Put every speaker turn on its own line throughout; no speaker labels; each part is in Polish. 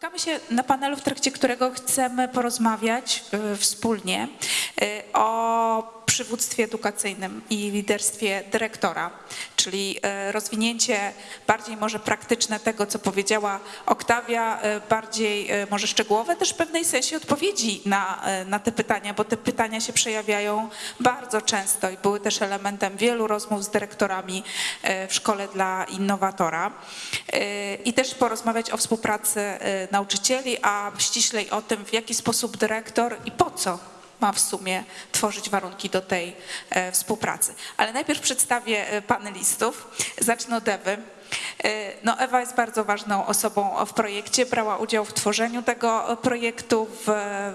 Spotykamy się na panelu, w trakcie którego chcemy porozmawiać y, wspólnie y, o przywództwie edukacyjnym i liderstwie dyrektora, czyli y, rozwinięcie bardziej może praktyczne tego, co powiedziała Oktawia, y, bardziej y, może szczegółowe, też w pewnej sensie odpowiedzi na, na te pytania, bo te pytania się przejawiają bardzo często i były też elementem wielu rozmów z dyrektorami w szkole dla innowatora. I też porozmawiać o współpracy nauczycieli, a ściślej o tym, w jaki sposób dyrektor i po co ma w sumie tworzyć warunki do tej e, współpracy. Ale najpierw przedstawię e, panelistów. Zacznę od Ewy. E, No, Ewa jest bardzo ważną osobą w projekcie, brała udział w tworzeniu tego projektu, w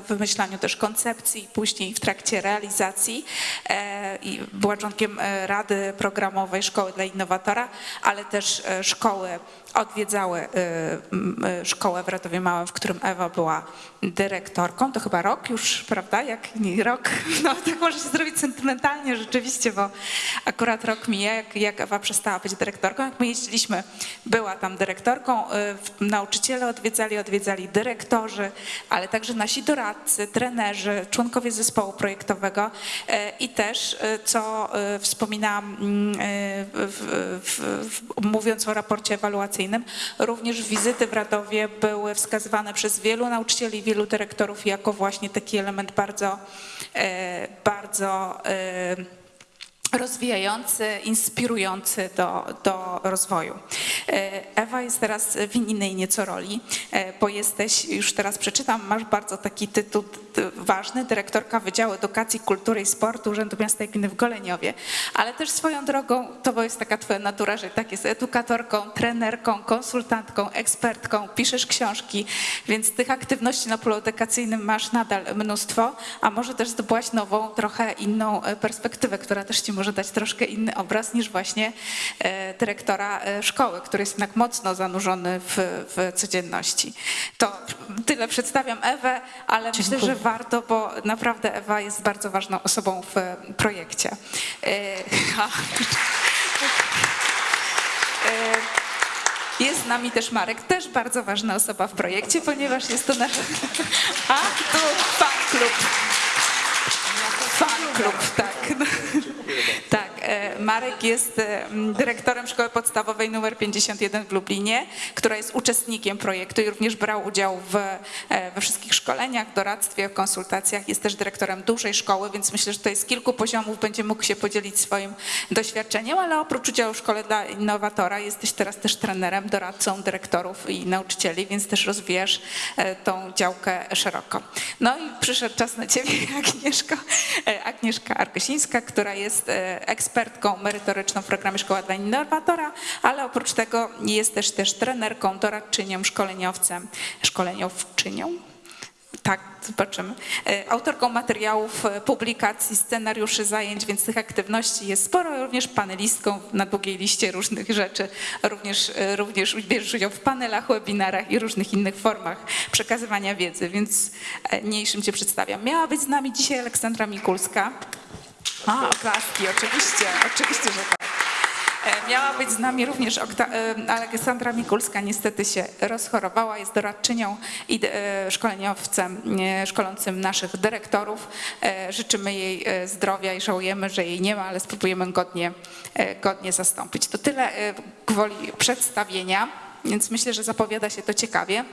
wymyślaniu też koncepcji, później w trakcie realizacji e, była członkiem e, Rady Programowej Szkoły dla Innowatora, ale też e, szkoły odwiedzały e, e, szkołę w Ratowie Małym, w którym Ewa była dyrektorką. To chyba rok już, prawda? Jak nie rok? No tak może się zrobić sentymentalnie rzeczywiście, bo akurat rok mija, jak, jak Ewa przestała być dyrektorką. Jak my jeździliśmy, była tam dyrektorką. y, Nauczyciele odwiedzali, odwiedzali dyrektorzy, ale także nasi doradcy, trenerzy, członkowie zespołu projektowego y, i też, y, co wspominałam mm, w, w, w, mówiąc o raporcie ewaluacyjnym, również wizyty w Radowie były wskazywane przez wielu nauczycieli, wielu dyrektorów jako właśnie taki element bardzo, bardzo rozwijający, inspirujący do, do rozwoju. E, Ewa jest teraz w innej nieco roli, e, bo jesteś, już teraz przeczytam, masz bardzo taki tytuł ważny, dyrektorka Wydziału Edukacji, Kultury i Sportu Urzędu Miasta i Gminy w Goleniowie, ale też swoją drogą, to bo jest taka twoja natura, że tak jest edukatorką, trenerką, konsultantką, ekspertką, piszesz książki, więc tych aktywności na polu edukacyjnym masz nadal mnóstwo, a może też zdobyłaś nową, trochę inną e, perspektywę, która też ci może dać troszkę inny obraz niż właśnie e, dyrektora e, szkoły, który jest jednak mocno zanurzony w, w codzienności. To tyle przedstawiam Ewę, ale myślę, że warto, bo naprawdę Ewa jest bardzo ważną osobą w e, projekcie. Jest z nami też Marek, też bardzo ważna osoba w projekcie, ponieważ jest to nasz... A, tu fan klub. Fan klub, tak. Marek jest dyrektorem Szkoły Podstawowej nr 51 w Lublinie, która jest uczestnikiem projektu i również brał udział w, e, we wszystkich szkoleniach, doradztwie, konsultacjach. Jest też dyrektorem dużej szkoły, więc myślę, że tutaj z kilku poziomów będzie mógł się podzielić swoim doświadczeniem, ale oprócz udziału w Szkole dla Innowatora jesteś teraz też trenerem, doradcą dyrektorów i nauczycieli, więc też rozwijasz e, tą działkę szeroko. No i przyszedł czas na ciebie, Agnieszko. E, Agnieszka Arkosińska, która jest ekspertką merytoryczną w programie Szkoła dla Innowatora, ale oprócz tego jest też, też trenerką, doradczynią, szkoleniowcem, szkoleniowczynią. Tak, zobaczymy. E, Autorką materiałów, e, publikacji, scenariuszy zajęć, więc tych aktywności jest sporo, również panelistką na długiej liście różnych rzeczy. Również, e, również bierzesz udział w panelach, webinarach i różnych innych formach przekazywania wiedzy, więc mniejszym Cię przedstawiam. Miała być z nami dzisiaj Aleksandra Mikulska. A, oklaski, oczywiście, oczywiście, że tak. E, Miała być z nami również e, Aleksandra Mikulska, niestety się rozchorowała, jest doradczynią i e, szkoleniowcem szkolącym naszych dyrektorów. Życzymy jej zdrowia i żałujemy, że jej nie ma, ale spróbujemy godnie, godnie zastąpić. To tyle gwoli przedstawienia, więc myślę, że zapowiada się to ciekawie.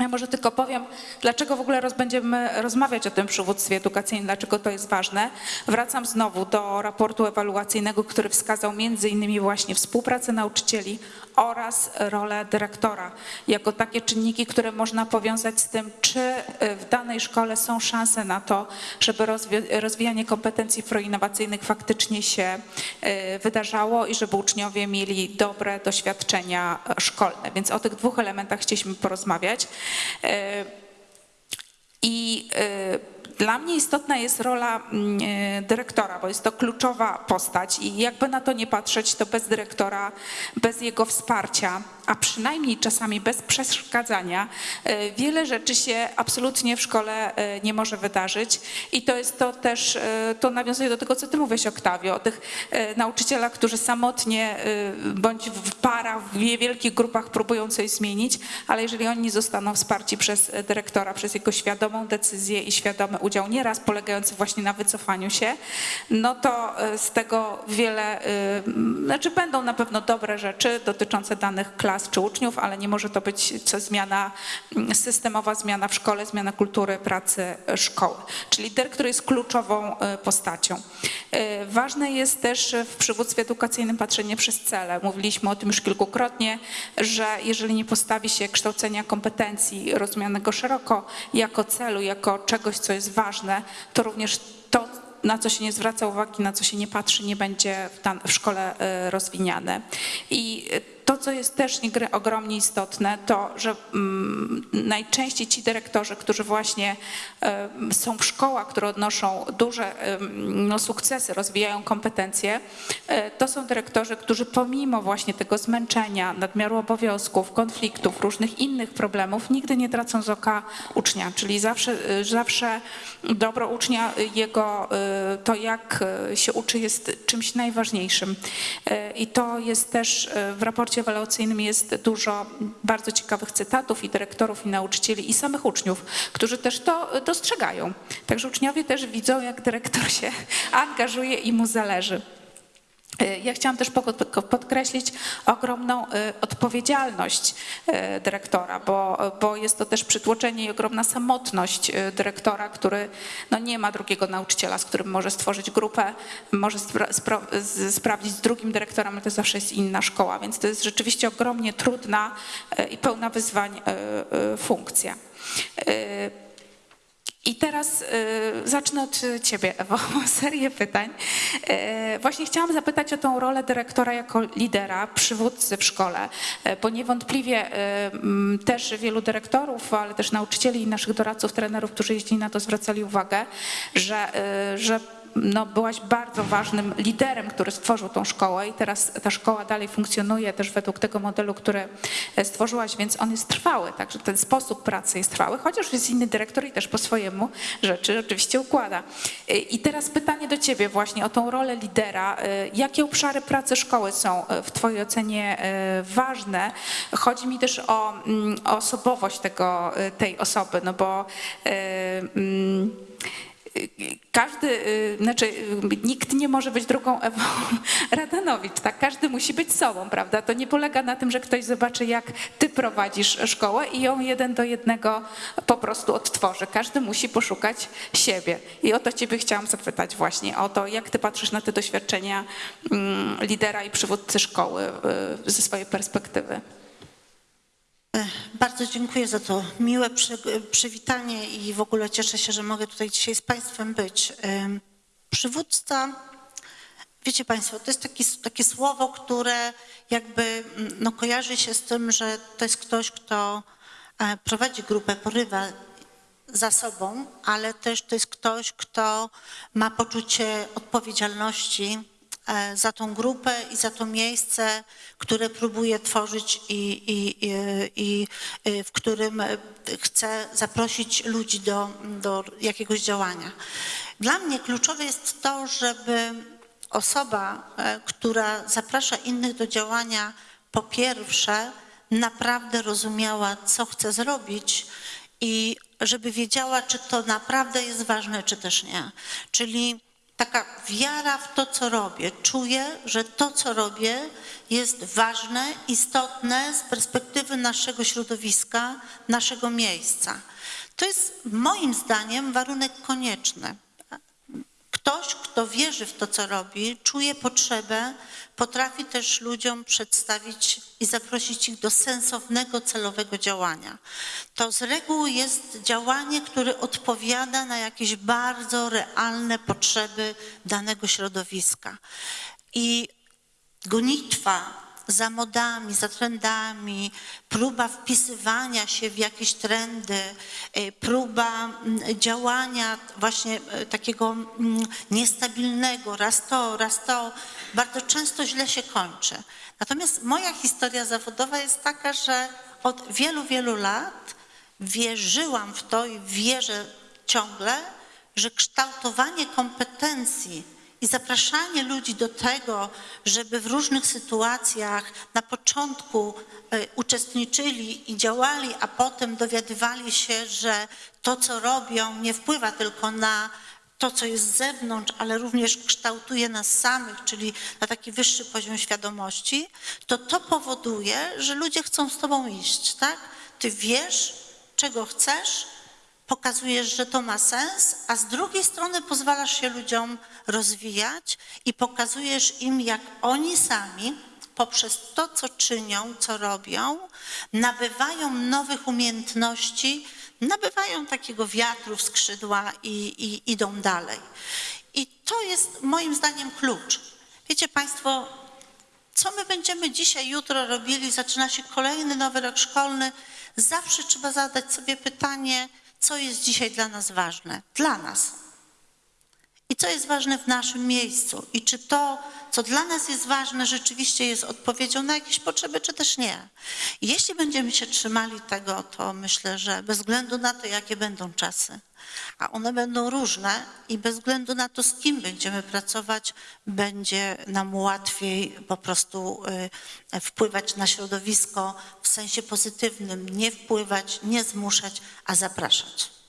Ja może tylko powiem, dlaczego w ogóle roz, będziemy rozmawiać o tym przywództwie edukacyjnym, dlaczego to jest ważne. Wracam znowu do raportu ewaluacyjnego, który wskazał między innymi właśnie współpracę nauczycieli oraz rolę dyrektora, jako takie czynniki, które można powiązać z tym, czy y, w danej szkole są szanse na to, żeby rozwi- rozwijanie kompetencji proinnowacyjnych faktycznie się y, wydarzało i żeby uczniowie mieli dobre doświadczenia szkolne. Więc o tych dwóch elementach chcieliśmy porozmawiać. Y, I Dla mnie istotna jest rola mm, e, dyrektora, bo jest to kluczowa postać i jakby na to nie patrzeć, to bez dyrektora, bez jego wsparcia, a przynajmniej czasami bez przeszkadzania, e, wiele rzeczy się absolutnie w szkole e, nie może wydarzyć. I to jest to też, to nawiązuje do tego, co ty mówisz, Oktawio, o tych nauczycielach, którzy samotnie bądź w parach, w wielkich grupach próbują coś zmienić, ale jeżeli oni zostaną wsparci przez dyrektora, przez jego świadomą decyzję i świadomy udział, nieraz polegający właśnie na wycofaniu się, no to e, z tego wiele, m, znaczy będą na pewno dobre rzeczy dotyczące danych klas czy uczniów, ale nie może to być zmiana, systemowa zmiana w szkole, zmiana kultury pracy e, szkoły. Czyli dyrektor jest kluczową e, postacią. Ważne jest też w przywództwie edukacyjnym patrzenie przez cele. Mówiliśmy o tym już kilkukrotnie, że jeżeli nie postawi się kształcenia kompetencji rozumianego szeroko jako celu, jako czegoś, co jest ważne, to również to, na co się nie zwraca uwagi, na co się nie patrzy, nie będzie w, szkole e, rozwiniane. I e, to, co jest też ogromnie istotne, to, że mm, najczęściej ci dyrektorzy, którzy właśnie są w szkołach, które odnoszą duże no, sukcesy, rozwijają kompetencje, e, to są dyrektorzy, którzy pomimo właśnie tego zmęczenia, nadmiaru obowiązków, konfliktów, różnych innych problemów, nigdy nie tracą z oka ucznia, czyli zawsze, zawsze dobro ucznia, jego e, to, jak e, się uczy, jest czymś najważniejszym. I to jest też w raporcie ewaluacyjnym jest dużo bardzo ciekawych cytatów i dyrektorów, i nauczycieli, i samych uczniów, którzy też to dostrzegają. Także uczniowie też widzą, jak dyrektor się angażuje i mu zależy. E, Ja chciałam też podkreślić ogromną e, odpowiedzialność e, dyrektora, bo, bo jest to też przytłoczenie i ogromna samotność dyrektora, który no nie ma drugiego nauczyciela, z którym może stworzyć grupę, może spra- z- sprawdzić z drugim dyrektorem, ale to zawsze jest inna szkoła, więc to jest rzeczywiście ogromnie trudna i pełna wyzwań funkcja. I teraz y, zacznę od ciebie, Ewo, serię pytań. Y, właśnie chciałam zapytać o tą rolę dyrektora jako lidera, przywódcy w szkole, y, bo niewątpliwie y, też wielu dyrektorów, ale też nauczycieli i naszych doradców, trenerów, którzy jeździli na to, zwracali uwagę, że, y, że no, byłaś bardzo ważnym liderem, który stworzył tą szkołę i teraz ta szkoła dalej funkcjonuje też według tego modelu, który e, stworzyłaś, więc on jest trwały, także ten sposób pracy jest trwały, chociaż jest inny dyrektor i też po swojemu rzeczy oczywiście układa. E, I teraz pytanie do ciebie właśnie o tą rolę lidera. E, Jakie obszary pracy szkoły są w twojej ocenie ważne? Chodzi mi też o, mm, o osobowość tego, tej osoby, no bo mm, każdy, y, znaczy y, nikt nie może być drugą Ewą Radanowicz, tak? Każdy musi być sobą, prawda? To nie polega na tym, że ktoś zobaczy, jak ty prowadzisz szkołę i ją jeden do jednego po prostu odtworzy. Każdy musi poszukać siebie. I o to ciebie chciałam zapytać właśnie, o to, jak ty patrzysz na te doświadczenia mm, lidera i przywódcy szkoły y, ze swojej perspektywy.
Bardzo dziękuję za to miłe przy, przywitanie i w ogóle cieszę się, że mogę tutaj dzisiaj z Państwem być. Przywódca, wiecie Państwo, to jest taki, takie słowo, które jakby mm, no, kojarzy się z tym, że to jest ktoś, kto e, prowadzi grupę, porywa za sobą, ale też to jest ktoś, kto ma poczucie odpowiedzialności za tą grupę i za to miejsce, które próbuje tworzyć i, i, i, i y, w którym e, chce zaprosić ludzi do, do jakiegoś działania. Dla mnie kluczowe jest to, żeby osoba, e, która zaprasza innych do działania, po pierwsze naprawdę rozumiała, co chce zrobić i żeby wiedziała, czy to naprawdę jest ważne, czy też nie. Czyli taka wiara w to, co robię. Czuję, że to, co robię, jest ważne, istotne z perspektywy naszego środowiska, naszego miejsca. To jest moim zdaniem warunek konieczny. Ktoś, kto wierzy w to, co robi, czuje potrzebę, potrafi też ludziom przedstawić i zaprosić ich do sensownego, celowego działania. To z reguły jest działanie, które odpowiada na jakieś bardzo realne potrzeby danego środowiska. I gonitwa za modami, za trendami, próba wpisywania się w jakieś trendy, y, próba mm, działania właśnie y, takiego mm, niestabilnego, raz to, raz to, bardzo często źle się kończy. Natomiast moja historia zawodowa jest taka, że od wielu, wielu lat wierzyłam w to i wierzę ciągle, że kształtowanie kompetencji i zapraszanie ludzi do tego, żeby w różnych sytuacjach na początku e, uczestniczyli i działali, a potem dowiadywali się, że to, co robią, nie wpływa tylko na to, co jest z zewnątrz, ale również kształtuje nas samych, czyli na taki wyższy poziom świadomości, to to powoduje, że ludzie chcą z tobą iść, tak? Ty wiesz, czego chcesz, pokazujesz, że to ma sens, a z drugiej strony pozwalasz się ludziom rozwijać i pokazujesz im, jak oni sami poprzez to, co czynią, co robią, nabywają nowych umiejętności, nabywają takiego wiatru w skrzydła i, i idą dalej. I to jest moim zdaniem klucz. Wiecie Państwo, co my będziemy dzisiaj, jutro robili, zaczyna się kolejny nowy rok szkolny, zawsze trzeba zadać sobie pytanie, co jest dzisiaj dla nas ważne? Dla nas. I co jest ważne w naszym miejscu? I czy to, co dla nas jest ważne, rzeczywiście jest odpowiedzią na jakieś potrzeby, czy też nie? Jeśli będziemy się trzymali tego, to myślę, że bez względu na to, jakie będą czasy, a one będą różne i bez względu na to, z kim będziemy pracować, będzie nam łatwiej po prostu y, wpływać na środowisko w sensie pozytywnym, nie wpływać, nie zmuszać, a zapraszać.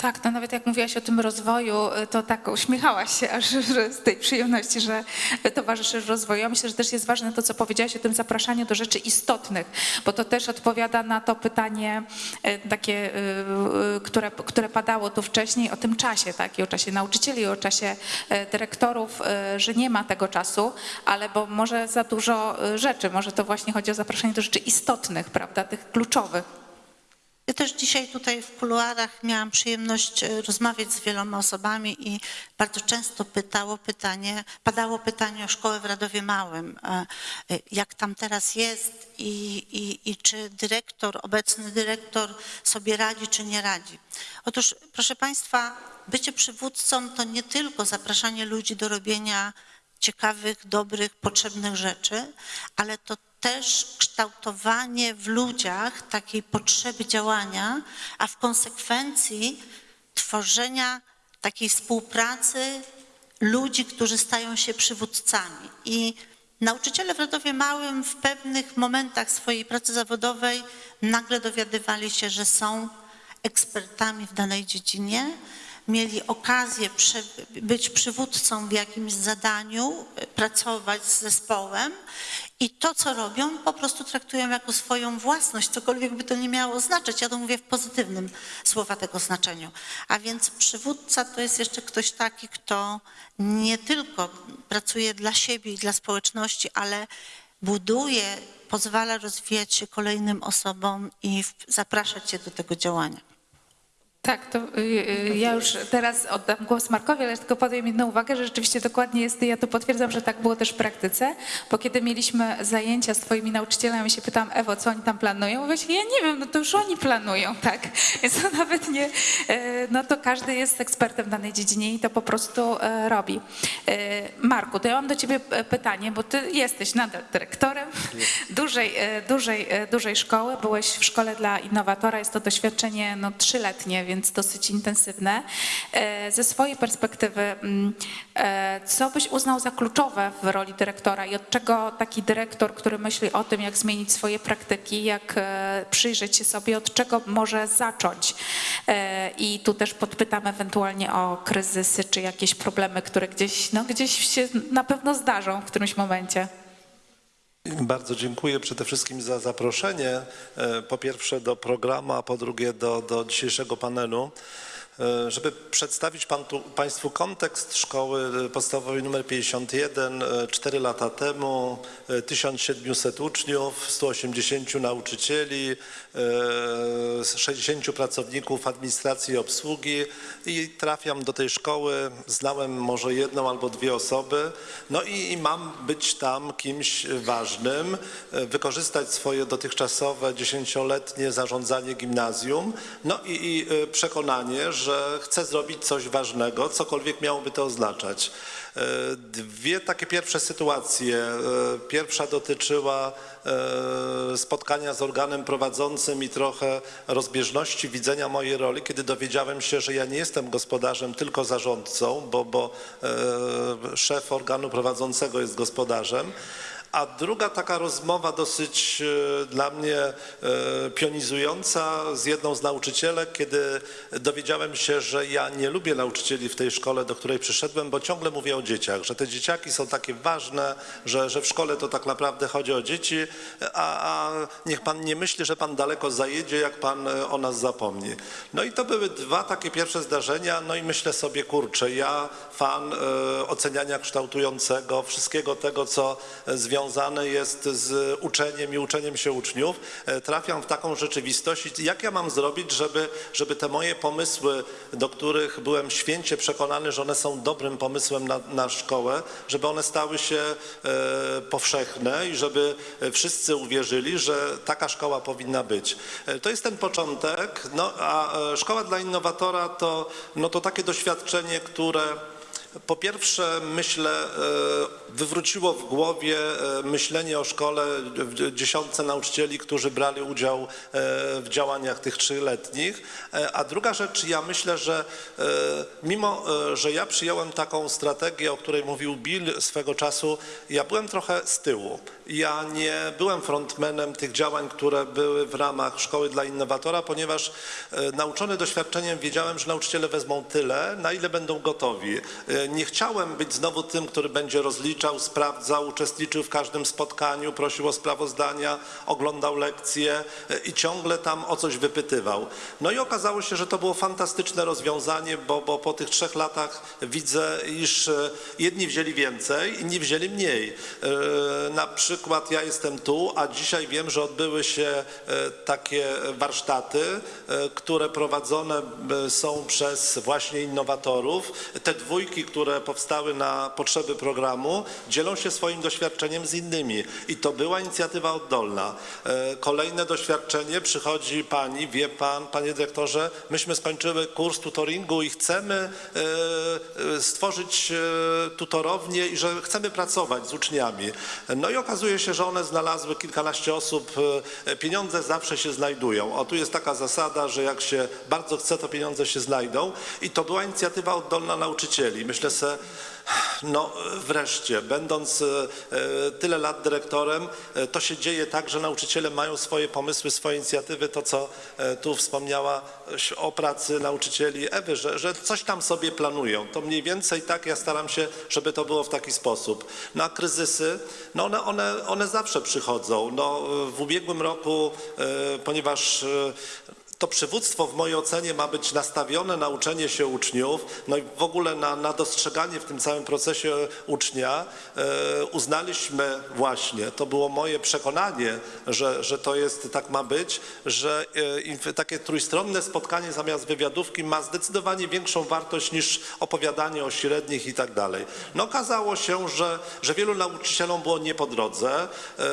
Tak, no nawet jak mówiłaś o tym rozwoju, y, to tak uśmiechałaś się aż z tej przyjemności, że towarzyszysz rozwoju. Ja myślę, że też jest ważne to, co powiedziałaś o tym zapraszaniu do rzeczy istotnych, bo to też odpowiada na to pytanie y, takie, y, które, które padało tu wcześniej o tym czasie, tak? I o czasie nauczycieli, o czasie dyrektorów, że nie ma tego czasu, ale bo może za dużo rzeczy, może to właśnie chodzi o zapraszanie do rzeczy istotnych, prawda, tych kluczowych.
Ja też dzisiaj tutaj w kuluarach miałam przyjemność e, rozmawiać z wieloma osobami i bardzo często pytało pytanie, padało pytanie o szkołę w Radowie Małym, e, e, jak tam teraz jest i, i, i czy dyrektor, obecny dyrektor sobie radzi, czy nie radzi. Otóż, proszę Państwa, bycie przywódcą to nie tylko zapraszanie ludzi do robienia ciekawych, dobrych, potrzebnych rzeczy, ale to też kształtowanie w ludziach takiej potrzeby działania, a w konsekwencji tworzenia takiej współpracy ludzi, którzy stają się przywódcami. I nauczyciele w Radowie Małym w pewnych momentach swojej pracy zawodowej nagle dowiadywali się, że są ekspertami w danej dziedzinie, mieli okazję prze, być przywódcą w jakimś zadaniu, e, pracować z zespołem i to, co robią, po prostu traktują jako swoją własność, cokolwiek by to nie miało znaczyć. Ja to mówię w pozytywnym słowa tego znaczeniu. A więc przywódca to jest jeszcze ktoś taki, kto nie tylko pracuje dla siebie i dla społeczności, ale buduje, pozwala rozwijać się kolejnym osobom i zapraszać je do tego działania.
Tak, to y, y, ja już teraz oddam głos Markowi, ale tylko powiem jedną uwagę, że rzeczywiście dokładnie jest, ja to potwierdzam, że tak było też w praktyce, bo kiedy mieliśmy zajęcia z twoimi nauczycielami, się pytam, Ewo, co oni tam planują? Mówię, ja nie wiem, no to już oni planują, tak? Więc to nawet nie, e, no to każdy jest ekspertem w danej dziedzinie i to po prostu e, robi. E, Marku, to ja mam do ciebie pytanie, bo ty jesteś nadal dyrektorem dużej, dużej, dużej szkoły, byłeś w szkole dla innowatora, jest to doświadczenie no, trzyletnie, więc dosyć intensywne. E, Ze swojej perspektywy, mm, e, co byś uznał za kluczowe w roli dyrektora i od czego taki dyrektor, który myśli o tym, jak zmienić swoje praktyki, jak e, przyjrzeć się sobie, od czego może zacząć? I tu też podpytam ewentualnie o kryzysy czy jakieś problemy, które gdzieś, no, gdzieś się na pewno zdarzą w którymś momencie.
Bardzo dziękuję przede wszystkim za zaproszenie. e, Po pierwsze do programu, a po drugie do, do dzisiejszego panelu. E, Żeby przedstawić pan tu, Państwu kontekst szkoły e, podstawowej nr 51, 4 lata temu, e, 1700 uczniów, 180 nauczycieli, e, 60 pracowników administracji i obsługi i trafiam do tej szkoły, znałem może jedną albo dwie osoby, no i, i mam być tam kimś ważnym, e, wykorzystać swoje dotychczasowe dziesięcioletnie zarządzanie gimnazjum, no i, i e, przekonanie, że chcę zrobić coś ważnego, cokolwiek miałoby to oznaczać. E, Dwie takie pierwsze sytuacje. E, Pierwsza dotyczyła e, spotkania z organem prowadzącym i trochę rozbieżności widzenia mojej roli, kiedy dowiedziałem się, że ja nie jestem gospodarzem, tylko zarządcą, bo, bo szef organu prowadzącego jest gospodarzem. A druga taka rozmowa dosyć e, dla mnie e, pionizująca z jedną z nauczycielek, kiedy dowiedziałem się, że ja nie lubię nauczycieli w tej szkole, do której przyszedłem, bo ciągle mówię o dzieciach, że te dzieciaki są takie ważne, że, że w szkole to tak naprawdę chodzi o dzieci, a, a niech pan nie myśli, że pan daleko zajedzie, jak pan e, o nas zapomni. No i to były dwa takie pierwsze zdarzenia, no i myślę sobie, kurczę, ja fan oceniania kształtującego, wszystkiego tego, co e, związane jest z uczeniem i uczeniem się uczniów, e, trafiam w taką rzeczywistość. Jak ja mam zrobić, żeby, żeby te moje pomysły, do których byłem święcie przekonany, że one są dobrym pomysłem na, na szkołę, żeby one stały się e, powszechne i żeby e, wszyscy uwierzyli, że taka szkoła powinna być. To jest ten początek, no a szkoła dla innowatora to, no to takie doświadczenie, które po pierwsze, myślę, e, wywróciło w głowie e, myślenie o szkole dziesiątce nauczycieli, którzy brali udział e, w działaniach tych trzyletnich. A druga rzecz, ja myślę, że mimo, że ja przyjąłem taką strategię, o której mówił Bill swego czasu, ja byłem trochę z tyłu. Ja nie byłem frontmanem tych działań, które były w ramach Szkoły dla Innowatora, ponieważ e, nauczony doświadczeniem wiedziałem, że nauczyciele wezmą tyle, na ile będą gotowi. E, Nie chciałem być znowu tym, który będzie rozliczał, sprawdzał, uczestniczył w każdym spotkaniu, prosił o sprawozdania, oglądał lekcje e, i ciągle tam o coś wypytywał. No i okazało się, że to było fantastyczne rozwiązanie, bo, bo po tych trzech latach widzę, iż jedni wzięli więcej, inni wzięli mniej. Na przykład ja jestem tu, a dzisiaj wiem, że odbyły się e, takie warsztaty, e, które prowadzone e, są przez właśnie innowatorów. Te dwójki, które powstały na potrzeby programu, dzielą się swoim doświadczeniem z innymi. I to była inicjatywa oddolna. Kolejne doświadczenie przychodzi pani, wie pan, panie dyrektorze, myśmy skończyły kurs tutoringu i chcemy stworzyć tutorownię i że chcemy pracować z uczniami. No i okazuje się, że one znalazły kilkanaście osób, e, pieniądze zawsze się znajdują. O, tu jest taka zasada, że jak się bardzo chce, to pieniądze się znajdą i to była inicjatywa oddolna nauczycieli. Myślę sobie, no wreszcie, będąc e, tyle lat dyrektorem, e, to się dzieje tak, że nauczyciele mają swoje pomysły, swoje inicjatywy, to co e, tu wspomniała o pracy nauczycieli Ewy, że, że coś tam sobie planują. To mniej więcej tak ja staram się, żeby to było w taki sposób. No a kryzysy, no one, one, one zawsze przychodzą. No, w ubiegłym roku, ponieważ to przywództwo w mojej ocenie ma być nastawione na uczenie się uczniów, no i w ogóle na, na dostrzeganie w tym całym procesie ucznia. E, uznaliśmy właśnie, to było moje przekonanie, że, że to jest, tak ma być, że e, takie trójstronne spotkanie zamiast wywiadówki ma zdecydowanie większą wartość niż opowiadanie o średnich i tak dalej. No okazało się, że, że wielu nauczycielom było nie po drodze. E,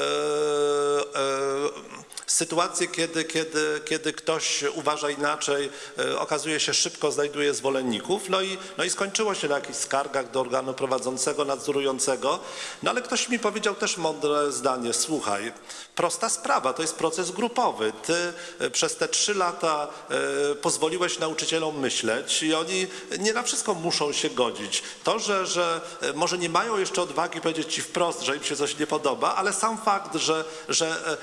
Sytuacje, kiedy, kiedy, kiedy ktoś uważa inaczej, e, okazuje się szybko znajduje zwolenników, no i, no i skończyło się na jakichś skargach do organu prowadzącego, nadzorującego. No ale ktoś mi powiedział też mądre zdanie, słuchaj, prosta sprawa, to jest proces grupowy. Ty e, przez te trzy lata e, pozwoliłeś nauczycielom myśleć i oni nie na wszystko muszą się godzić. To, że, że może nie mają jeszcze odwagi powiedzieć ci wprost, że im się coś nie podoba, ale sam fakt, że, że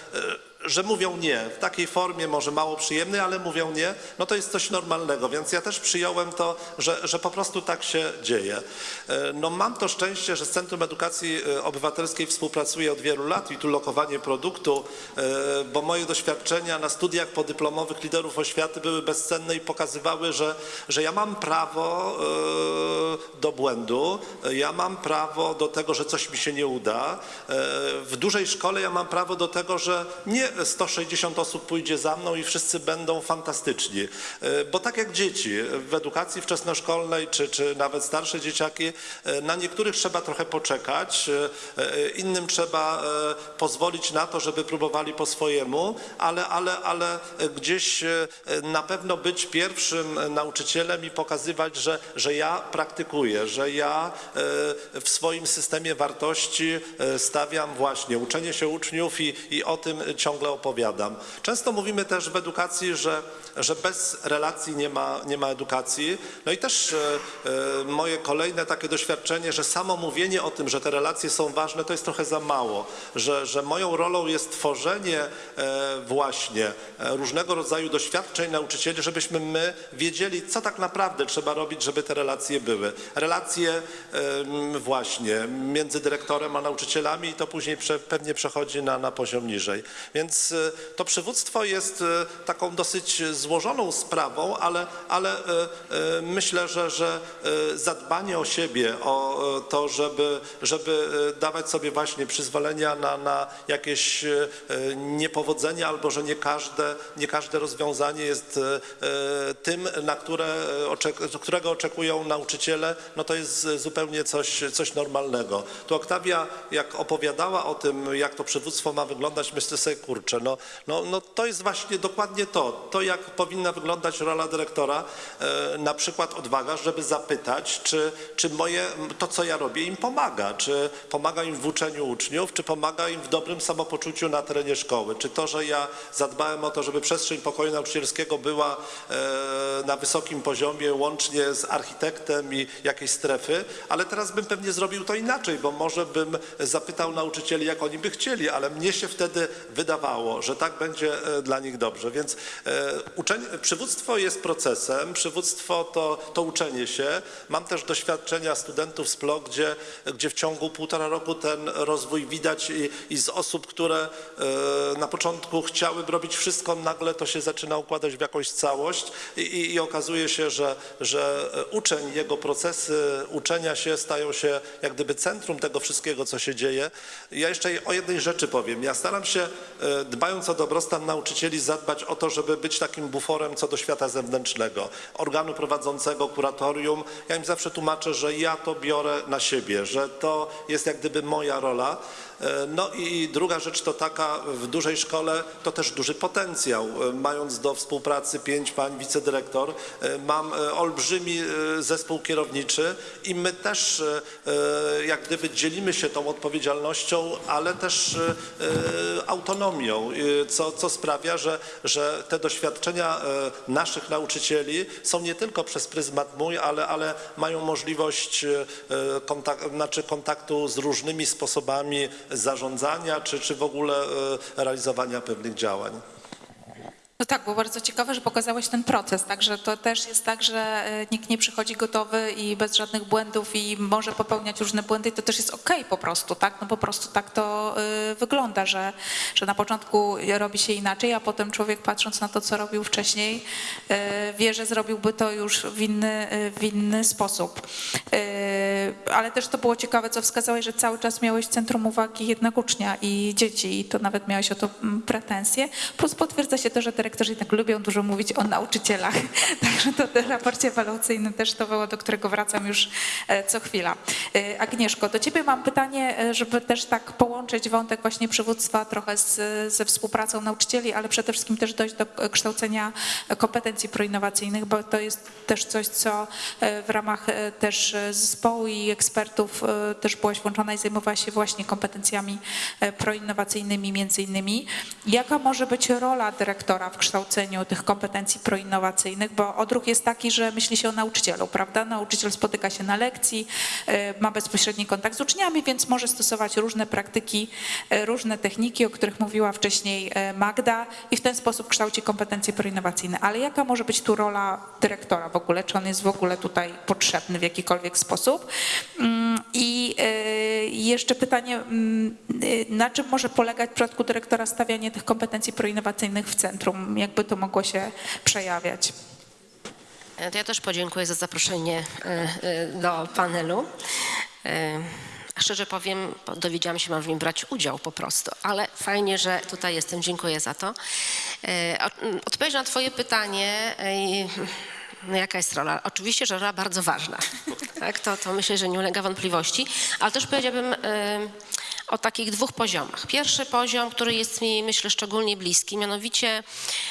że mówią nie. W takiej formie może mało przyjemnej, ale mówią nie, no to jest coś normalnego, więc ja też przyjąłem to, że, że po prostu tak się dzieje. E, No mam to szczęście, że z Centrum Edukacji e, Obywatelskiej współpracuję od wielu lat i tu lokowanie produktu, e, bo moje doświadczenia na studiach podyplomowych liderów oświaty były bezcenne i pokazywały, że, że ja mam prawo do błędu, ja mam prawo do tego, że coś mi się nie uda. W dużej szkole ja mam prawo do tego, że nie 160 osób pójdzie za mną i wszyscy będą fantastyczni. E, Bo tak jak dzieci w edukacji wczesnoszkolnej, czy, czy nawet starsze dzieciaki, e, na niektórych trzeba trochę poczekać, e, innym trzeba pozwolić na to, żeby próbowali po swojemu, ale, ale, ale gdzieś na pewno być pierwszym nauczycielem i pokazywać, że, że ja praktykuję, że ja w swoim systemie wartości stawiam właśnie uczenie się uczniów i, i o tym ciągle opowiadam. Często mówimy też w edukacji, że, że bez relacji nie ma, nie ma edukacji. No i też e, e, moje kolejne takie doświadczenie, że samo mówienie o tym, że te relacje są ważne, to jest trochę za mało. Że, że moją rolą jest tworzenie e, właśnie różnego rodzaju doświadczeń nauczycieli, żebyśmy my wiedzieli, co tak naprawdę trzeba robić, żeby te relacje były. Relacje właśnie między dyrektorem a nauczycielami i to później pewnie przechodzi na, na poziom niżej. Więc to przywództwo jest taką dosyć złożoną sprawą, ale, ale e, e, myślę, że, że e, zadbanie o siebie, o to, żeby, żeby dawać sobie właśnie przyzwolenia na, na jakieś niepowodzenia albo że nie każde, nie każde rozwiązanie jest tym, na które, którego oczekują nauczyciele, no to jest zupełnie coś, coś normalnego. Tu Oktawia, jak opowiadała o tym, jak to przywództwo ma wyglądać, myślę sobie, kurczę, no, no, no to jest właśnie dokładnie to, to jak powinna wyglądać rola dyrektora, e, na przykład odwaga, żeby zapytać, czy, czy moje, to co ja robię im pomaga, czy pomaga im w uczeniu uczniów, czy pomaga im w dobrym samopoczuciu na terenie szkoły, czy to, że ja zadbałem o to, żeby przestrzeń pokoju nauczycielskiego była e, na wysokim poziomie, łącznie z architektem i jakiejś strefy, ale teraz bym pewnie zrobił to inaczej, bo może bym zapytał nauczycieli, jak oni by chcieli, ale mnie się wtedy wydawało, że tak będzie e, dla nich dobrze. Więc uczenie, przywództwo jest procesem, przywództwo to, to uczenie się. Mam też doświadczenia studentów z PLO, gdzie, gdzie w ciągu półtora roku ten rozwój widać i, i z osób, które e, na początku chciały robić wszystko, nagle to się zaczyna układać w jakąś całość i, i, i okazuje się, że, że uczeń, jego procesy uczenia się stają się jak gdyby centrum tego wszystkiego, co się dzieje. Ja jeszcze o jednej rzeczy powiem. Ja staram się, e, dbając o dobrostan nauczycieli, zadbać o to, żeby być takim buforem co do świata zewnętrznego, organu prowadzącego, kuratorium. Ja im zawsze tłumaczę, że ja to biorę na siebie, że to jest jak gdyby moja rola. E, No i druga rzecz to taka, w dużej szkole to też duży potencjał. E, Mając do współpracy pięć pań wicedyrektor, e, mam olbrzymi zespół kierowniczy i my też jak gdyby dzielimy się tą odpowiedzialnością, ale też autonomią, co, co sprawia, że, że te doświadczenia naszych nauczycieli są nie tylko przez pryzmat mój, ale, ale mają możliwość kontak- znaczy kontaktu z różnymi sposobami zarządzania, czy, czy w ogóle e, realizowania pewnych działań.
No tak, było bardzo ciekawe, że pokazałeś ten proces, także to też jest tak, że e, nikt nie przychodzi gotowy i bez żadnych błędów i może popełniać różne błędy i to też jest okej po prostu, tak? No po prostu tak to y, wygląda, że, że na początku robi się inaczej, a potem człowiek patrząc na to, co robił wcześniej, y, wie, że zrobiłby to już w inny, w inny sposób. Ale też to było ciekawe, co wskazałeś, że cały czas miałeś centrum uwagi jednak ucznia i dzieci i to nawet miałeś o to mm, pretensje. Plus potwierdza się to, że dyrektorzy jednak lubią dużo mówić o nauczycielach. Także to w raporcie ewaluacyjnym też to było, do którego wracam już e, co chwila. E, Agnieszko, do ciebie mam pytanie, e, żeby też tak połączyć wątek właśnie przywództwa trochę z, ze współpracą nauczycieli, ale przede wszystkim też dojść do kształcenia kompetencji proinnowacyjnych, bo to jest też coś, co w ramach też zespołu i ekspertów też byłaś włączona i zajmowałaś się właśnie kompetencjami proinnowacyjnymi między innymi. Jaka może być rola dyrektora w kształceniu tych kompetencji proinnowacyjnych, bo odruch jest taki, że myśli się o nauczycielu, prawda? Nauczyciel spotyka się na lekcji, e, ma bezpośredni kontakt z uczniami, więc może stosować różne praktyki, e, różne techniki, o których mówiła wcześniej e, Magda i w ten sposób kształci kompetencje proinnowacyjne. Ale jaka może być tu rola dyrektora w ogóle? Czy on jest w ogóle tutaj potrzebny w jakikolwiek sposób? I e, jeszcze pytanie, mm, y, na czym może polegać w przypadku dyrektora stawianie tych kompetencji proinnowacyjnych w centrum? Jakby to mogło się przejawiać?
E, To ja też podziękuję za zaproszenie e, e, do panelu. Szczerze powiem, dowiedziałam się, mam w nim brać udział po prostu, ale fajnie, że tutaj jestem, dziękuję za to. Odpowiedź na twoje pytanie, no jaka jest rola? Oczywiście, że rola bardzo ważna, tak? to, to myślę, że nie ulega wątpliwości, ale też powiedziałabym o takich dwóch poziomach. Pierwszy poziom, który jest mi, myślę, szczególnie bliski, mianowicie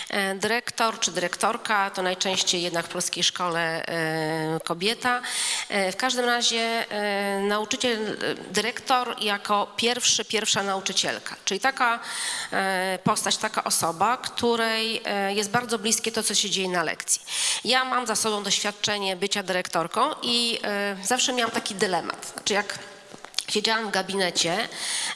e, dyrektor czy dyrektorka, to najczęściej jednak w polskiej szkole e, kobieta. E, W każdym razie nauczyciel, dyrektor jako pierwszy, pierwsza nauczycielka, czyli taka postać, taka osoba, której jest bardzo bliskie to, co się dzieje na lekcji. Ja mam za sobą doświadczenie bycia dyrektorką i zawsze miałam taki dylemat. Znaczy jak siedziałam w gabinecie,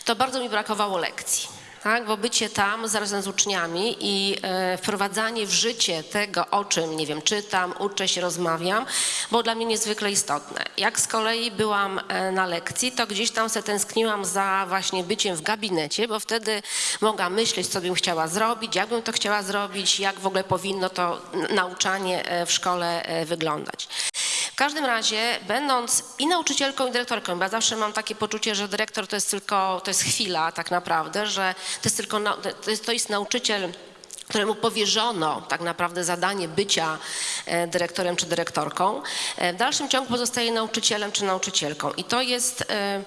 to bardzo mi brakowało lekcji. Tak, bo bycie tam zarazem z uczniami i e, wprowadzanie w życie tego, o czym, nie wiem, czytam, uczę się, rozmawiam, było dla mnie niezwykle istotne. Jak z kolei byłam e, na lekcji, to gdzieś tam se tęskniłam za właśnie byciem w gabinecie, bo wtedy mogłam myśleć, co bym chciała zrobić, jak bym to chciała zrobić, jak w ogóle powinno to nauczanie e, w szkole e, wyglądać. W każdym razie, będąc i nauczycielką, i dyrektorką, ja zawsze mam takie poczucie, że dyrektor to jest tylko, to jest chwila tak naprawdę, że to jest tylko, to jest, to jest nauczyciel, któremu powierzono tak naprawdę zadanie bycia e, dyrektorem czy dyrektorką, e, w dalszym ciągu pozostaje nauczycielem czy nauczycielką. I to jest e,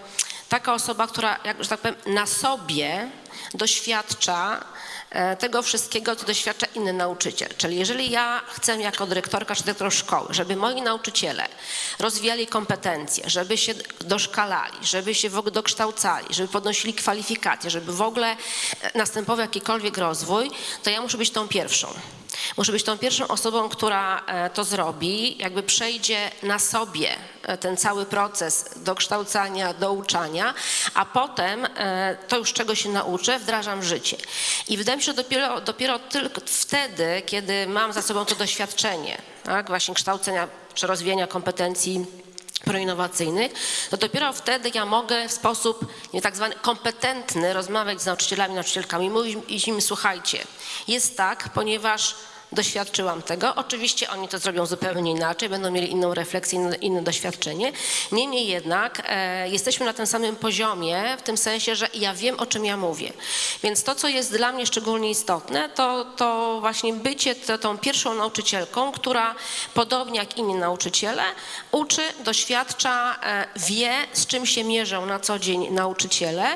taka osoba, która, jak, że tak powiem, na sobie doświadcza tego wszystkiego, co doświadcza inny nauczyciel. Czyli jeżeli ja chcę jako dyrektorka czy dyrektor szkoły, żeby moi nauczyciele rozwijali kompetencje, żeby się doszkalali, żeby się w ogóle dokształcali, żeby podnosili kwalifikacje, żeby w ogóle e, następował jakikolwiek rozwój, to ja muszę być tą pierwszą. Muszę być tą pierwszą osobą, która e, to zrobi, jakby przejdzie na sobie e, ten cały proces dokształcania, douczania, a potem e, to już czego się nauczę, wdrażam w życie. I wydaje mi się, że dopiero, dopiero tylko wtedy, kiedy mam za sobą to doświadczenie, tak, właśnie kształcenia czy rozwijania kompetencji proinnowacyjnych, to dopiero wtedy ja mogę w sposób nie tak zwany kompetentny rozmawiać z nauczycielami, nauczycielkami, mówić im, słuchajcie, jest tak, ponieważ doświadczyłam tego. Oczywiście oni to zrobią zupełnie inaczej, będą mieli inną refleksję, inne, doświadczenie. Niemniej jednak e, jesteśmy na tym samym poziomie, w tym sensie, że ja wiem, o czym ja mówię. Więc to, co jest dla mnie szczególnie istotne, to, to właśnie bycie to, tą pierwszą nauczycielką, która podobnie jak inni nauczyciele uczy, doświadcza, e, wie, z czym się mierzą na co dzień nauczyciele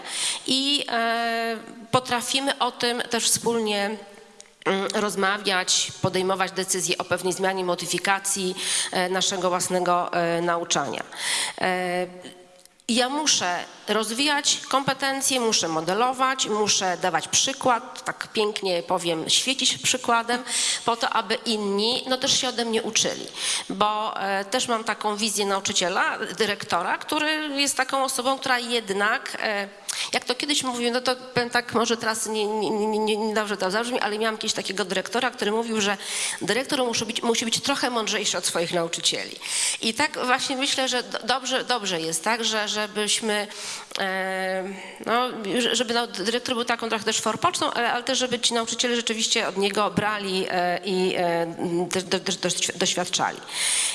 i e, potrafimy o tym też wspólnie rozmawiać, podejmować decyzje o pewnej zmianie, modyfikacji e, naszego własnego e, nauczania. Ja muszę rozwijać kompetencje, muszę modelować, muszę dawać przykład, tak pięknie powiem, świecić przykładem, po to, aby inni no też się ode mnie uczyli. Bo e, też mam taką wizję nauczyciela, dyrektora, który jest taką osobą, która jednak, e, jak to kiedyś mówił, no to powiem tak, może teraz nie, nie, nie, nie, dobrze to zabrzmi, ale miałam kiedyś takiego dyrektora, który mówił, że dyrektor musi być, musi być trochę mądrzejszy od swoich nauczycieli. I tak właśnie myślę, że do- dobrze, dobrze jest, tak, że żebyśmy, e, no, żeby nau- dyrektor był taką trochę też forpocztą, ale, ale też, żeby ci nauczyciele rzeczywiście od niego brali e, i e, też do, do, doświ- doświadczali.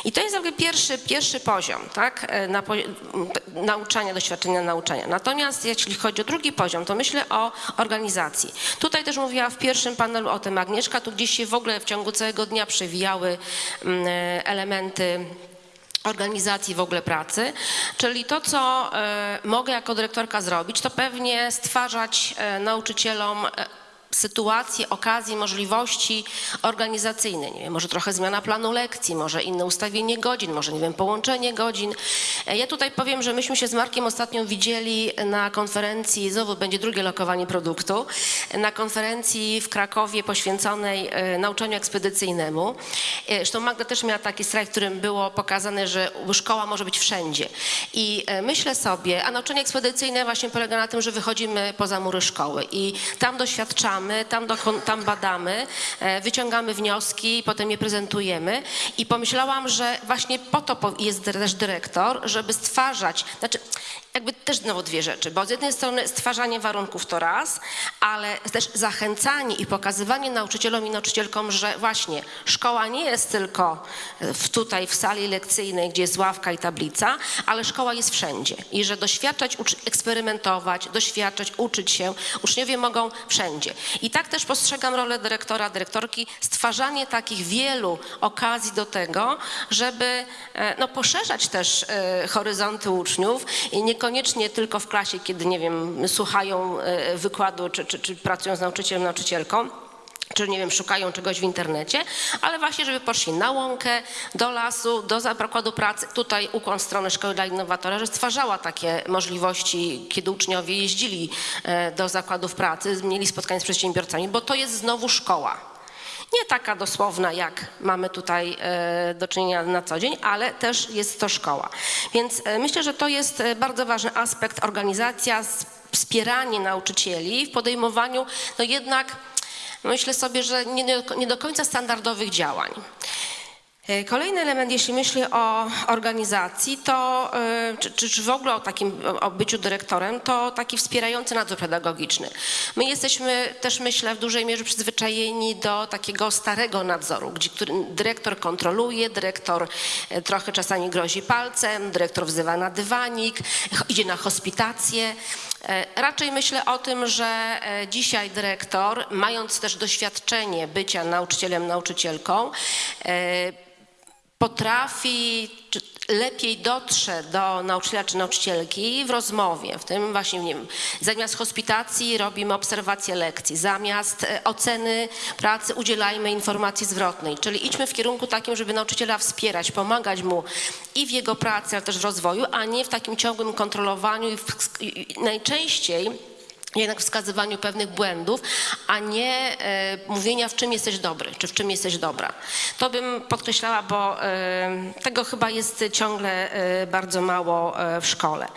I to jest jakby pierwszy, pierwszy poziom, tak, na, nauczania, doświadczenia nauczania. Natomiast jeśli chodzi o drugi poziom, to myślę o organizacji. Tutaj też mówiła w pierwszym panelu o tym Agnieszka, tu gdzieś się w ogóle w ciągu całego dnia przewijały mm, elementy organizacji w ogóle pracy, czyli to, co e, mogę jako dyrektorka zrobić, to pewnie stwarzać e, nauczycielom e, sytuacje, okazje, możliwości organizacyjne. Nie wiem, może trochę zmiana planu lekcji, może inne ustawienie godzin, może nie wiem, połączenie godzin. E, Ja tutaj powiem, że myśmy się z Markiem ostatnio widzieli na konferencji, znowu będzie drugie lokowanie produktu, na konferencji w Krakowie poświęconej e, nauczaniu ekspedycyjnemu. E, Zresztą Magda też miała taki slajd, w którym było pokazane, że szkoła może być wszędzie. I e, myślę sobie, a nauczanie ekspedycyjne właśnie polega na tym, że wychodzimy poza mury szkoły i tam doświadczamy, tam, tam badamy, e, wyciągamy wnioski, potem je prezentujemy. I pomyślałam, że właśnie po to jest też dyrektor, żeby stwarzać, znaczy jakby też znowu dwie rzeczy, bo z jednej strony stwarzanie warunków to raz, ale też zachęcanie i pokazywanie nauczycielom i nauczycielkom, że właśnie szkoła nie jest tylko w, tutaj w sali lekcyjnej, gdzie jest ławka i tablica, ale szkoła jest wszędzie i że doświadczać, eksperymentować, doświadczać, uczyć się, uczniowie mogą wszędzie. I tak też postrzegam rolę dyrektora, dyrektorki, stwarzanie takich wielu okazji do tego, żeby e, no, poszerzać też e, horyzonty uczniów i niekoniecznie tylko w klasie, kiedy, nie wiem, słuchają e, wykładu czy, czy, czy pracują z nauczycielem, nauczycielką czy nie wiem, szukają czegoś w internecie, ale właśnie, żeby poszli na łąkę, do lasu, do zakładu pracy. Tutaj ukłon w stronę Szkoły dla Innowatora, że stwarzała takie możliwości, kiedy uczniowie jeździli e, do zakładów pracy, mieli spotkania z przedsiębiorcami, bo to jest znowu szkoła. Nie taka dosłowna, jak mamy tutaj e, do czynienia na co dzień, ale też jest to szkoła. Więc e, myślę, że to jest e, bardzo ważny aspekt organizacja, wspieranie nauczycieli w podejmowaniu, no jednak myślę sobie, że nie do, nie do końca standardowych działań. E, Kolejny element, jeśli myślę o organizacji, to e, czy, czy, w ogóle o takim o byciu dyrektorem, to taki wspierający nadzór pedagogiczny. My jesteśmy też myślę w dużej mierze przyzwyczajeni do takiego starego nadzoru, gdzie dyrektor kontroluje, dyrektor e, trochę czasami grozi palcem, dyrektor wzywa na dywanik, idzie na hospitację. Raczej myślę o tym, że dzisiaj dyrektor, mając też doświadczenie bycia nauczycielem, nauczycielką, potrafi, lepiej dotrze do nauczyciela czy nauczycielki w rozmowie, w tym właśnie, nie wiem, zamiast hospitacji robimy obserwację lekcji, zamiast e, oceny pracy udzielajmy informacji zwrotnej, czyli idźmy w kierunku takim, żeby nauczyciela wspierać, pomagać mu i w jego pracy, ale też w rozwoju, a nie w takim ciągłym kontrolowaniu i, w, i najczęściej jednak wskazywaniu pewnych błędów, a nie e, mówienia, w czym jesteś dobry, czy w czym jesteś dobra. To bym podkreślała, bo e, tego chyba jest ciągle e, bardzo mało e, w szkole.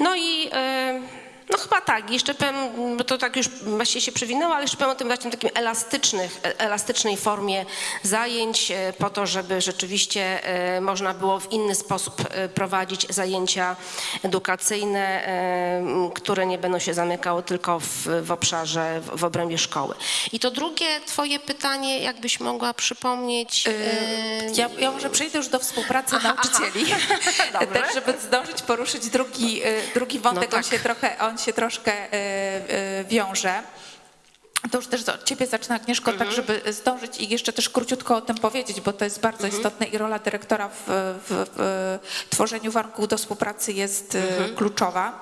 No i e, no chyba tak, jeszcze powiem, bo to tak już właściwie się przewinęło, ale jeszcze powiem o tym właśnie takim elastycznych, e, elastycznej formie zajęć e, po to, żeby rzeczywiście e, można było w inny sposób prowadzić zajęcia edukacyjne, które nie będą się zamykały tylko w, w obszarze, w, w obrębie szkoły. I to drugie twoje pytanie, jakbyś mogła przypomnieć.
Ja, ja może przejdę już do współpracy
Aha,
nauczycieli,
Dobrze.
też żeby zdążyć poruszyć drugi, drugi wątek,
No
on,
tak.
się trochę, on się troszkę y, y, wiąże. To już też od ciebie zacznę, Agnieszko,
Mhm.
tak żeby zdążyć i jeszcze też króciutko o tym powiedzieć, bo to jest bardzo
Mhm.
istotne i rola dyrektora w, w, w tworzeniu warunków do współpracy jest y,
Mhm.
kluczowa.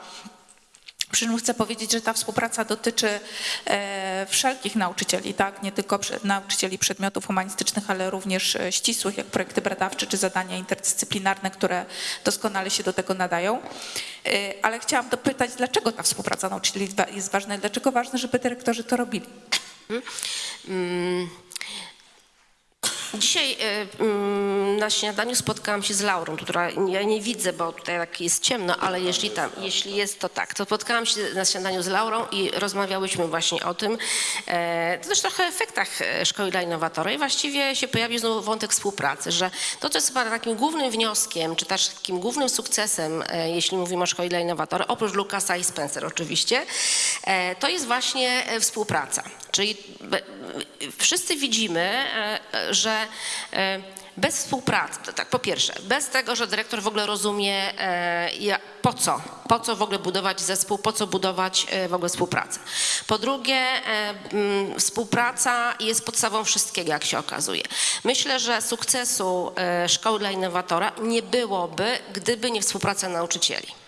Przy czym chcę powiedzieć, że ta współpraca dotyczy e, wszelkich nauczycieli, tak? nie tylko nauczycieli przedmiotów humanistycznych, ale również e, ścisłych, jak projekty badawcze czy zadania interdyscyplinarne, które doskonale się do tego nadają. E, ale chciałam dopytać, dlaczego ta współpraca nauczycieli jest wa- jest ważna i dlaczego ważne, żeby dyrektorzy to robili?
Mm. Dzisiaj y, mm, na śniadaniu spotkałam się z Laurą, która ja nie widzę, bo tutaj tak jest ciemno, ale jeśli tam, jeśli jest to tak, to spotkałam się na śniadaniu z Laurą i rozmawiałyśmy właśnie o tym, e, to też trochę efektach e, Szkoły dla Innowatora i właściwie się pojawił znowu wątek współpracy, że to, co jest chyba takim głównym wnioskiem, czy też takim głównym sukcesem, e, jeśli mówimy o Szkole dla Innowatora, oprócz Lukasa i Spencer oczywiście, to jest właśnie współpraca. Czyli wszyscy widzimy, e, e, e, bez współpracy, tak po pierwsze, bez tego, że dyrektor w ogóle rozumie e, po co, po co w ogóle budować zespół, po co budować e, w ogóle współpracę. Po drugie, współpraca jest podstawą wszystkiego, jak się okazuje. Myślę, że sukcesu Szkoły dla Innowatora nie byłoby, gdyby nie współpraca nauczycieli.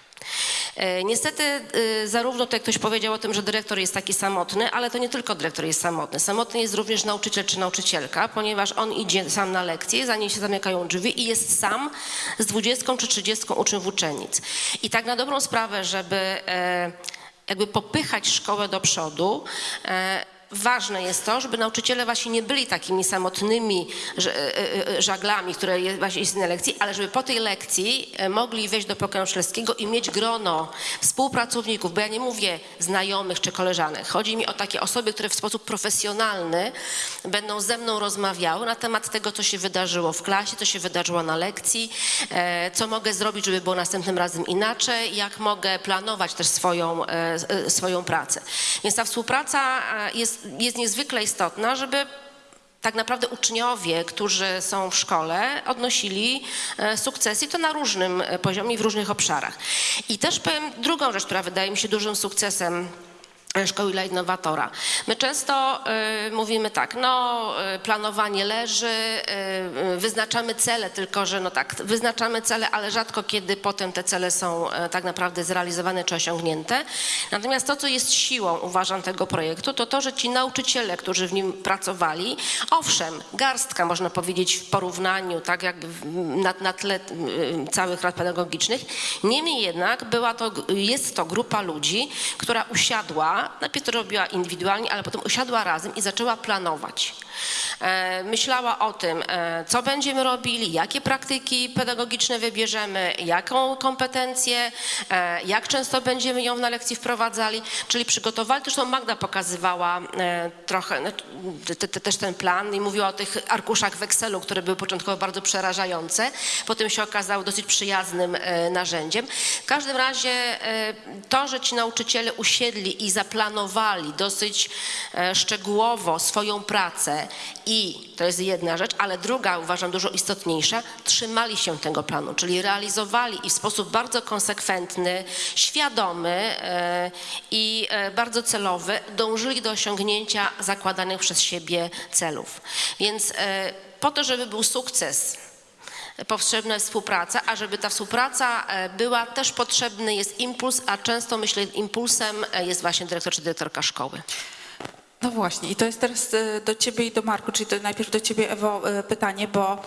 E, Niestety e, zarówno tutaj ktoś powiedział o tym, że dyrektor jest taki samotny, ale to nie tylko dyrektor jest samotny. Samotny jest również nauczyciel czy nauczycielka, ponieważ on idzie sam na lekcję, zanim się zamykają drzwi i jest sam z 20 czy 30 uczniów uczennic. I tak na dobrą sprawę, żeby e, jakby popychać szkołę do przodu, Ważne jest to, żeby nauczyciele właśnie nie byli takimi samotnymi ż- e, e, żaglami, które właśnie jest na lekcji, ale żeby po tej lekcji e, mogli wejść do pokoju szkolskiego i mieć grono współpracowników, bo ja nie mówię znajomych czy koleżanek. Chodzi mi o takie osoby, które w sposób profesjonalny będą ze mną rozmawiały na temat tego, co się wydarzyło w klasie, co się wydarzyło na lekcji, e, co mogę zrobić, żeby było następnym razem inaczej, jak mogę planować też swoją, e, e, swoją pracę. Więc ta współpraca e, jest, jest niezwykle istotna, żeby tak naprawdę uczniowie, którzy są w szkole, odnosili e, sukcesy i to na różnym e, poziomie w różnych obszarach. I też powiem drugą rzecz, która wydaje mi się dużym sukcesem Szkoły dla Innowatora. My często y, mówimy tak, no y, planowanie leży, y, y, wyznaczamy cele, tylko że no tak, wyznaczamy cele, ale rzadko kiedy potem te cele są y, tak naprawdę zrealizowane czy osiągnięte. Natomiast to, co jest siłą, uważam, tego projektu, to to, że ci nauczyciele, którzy w nim pracowali, owszem, garstka można powiedzieć w porównaniu, tak jakby na, na tle y, całych rad pedagogicznych, niemniej jednak była to, jest to grupa ludzi, która usiadła, najpierw to robiła indywidualnie, ale potem usiadła razem i zaczęła planować. E, Myślała o tym, e, co będziemy robili, jakie praktyki pedagogiczne wybierzemy, jaką kompetencję, e, jak często będziemy ją na lekcji wprowadzali, czyli przygotowali, zresztą Magda pokazywała trochę no, te, te, też ten plan i mówiła o tych arkuszach w Excelu, które były początkowo bardzo przerażające, potem się okazały dosyć przyjaznym narzędziem. W każdym razie to, że ci nauczyciele usiedli i zaplanowali dosyć e, szczegółowo swoją pracę i to jest jedna rzecz, ale druga uważam dużo istotniejsza, trzymali się tego planu, czyli realizowali i w sposób bardzo konsekwentny, świadomy e, i e, bardzo celowy dążyli do osiągnięcia zakładanych przez siebie celów. Więc po to, żeby był sukces, potrzebna jest współpraca, a żeby ta współpraca e, była, też potrzebny jest impuls, a często myślę impulsem e, jest właśnie dyrektor czy dyrektorka szkoły.
No właśnie, i to jest teraz e, do ciebie i do Marku, czyli to najpierw do ciebie Ewo pytanie, bo